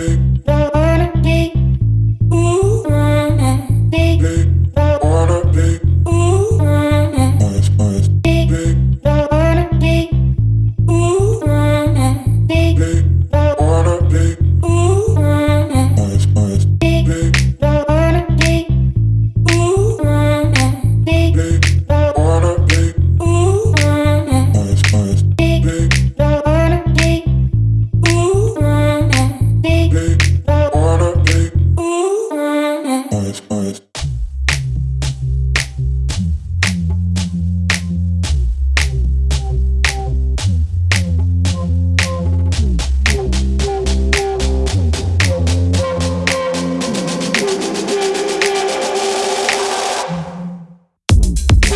baby.